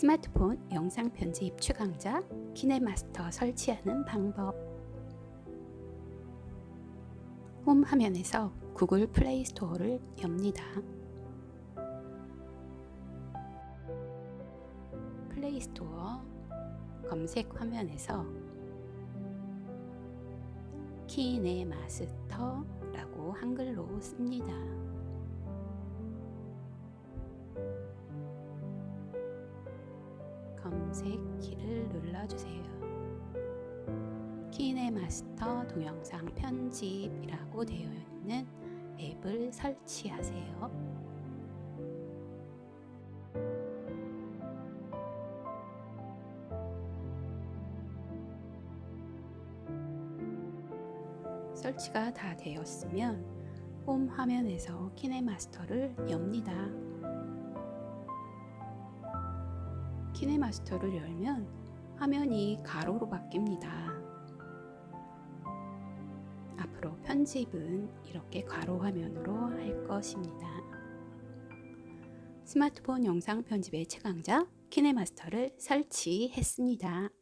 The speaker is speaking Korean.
스마트폰 영상 편집 최강자 키네마스터 설치하는 방법 홈 화면에서 구글 플레이 스토어를 엽니다. 플레이 스토어 검색 화면에서 키네마스터라고 한글로 씁니다. 검색키를 눌러주세요. 키네마스터 동영상 편집이라고 되어 있는 앱을 설치하세요. 설치가 다 되었으면 홈 화면에서 키네마스터를 엽니다. 키네마스터를 열면 화면이 가로로 바뀝니다. 앞으로 편집은 이렇게 가로 화면으로 할 것입니다. 스마트폰 영상 편집의 최강자 키네마스터를 설치했습니다.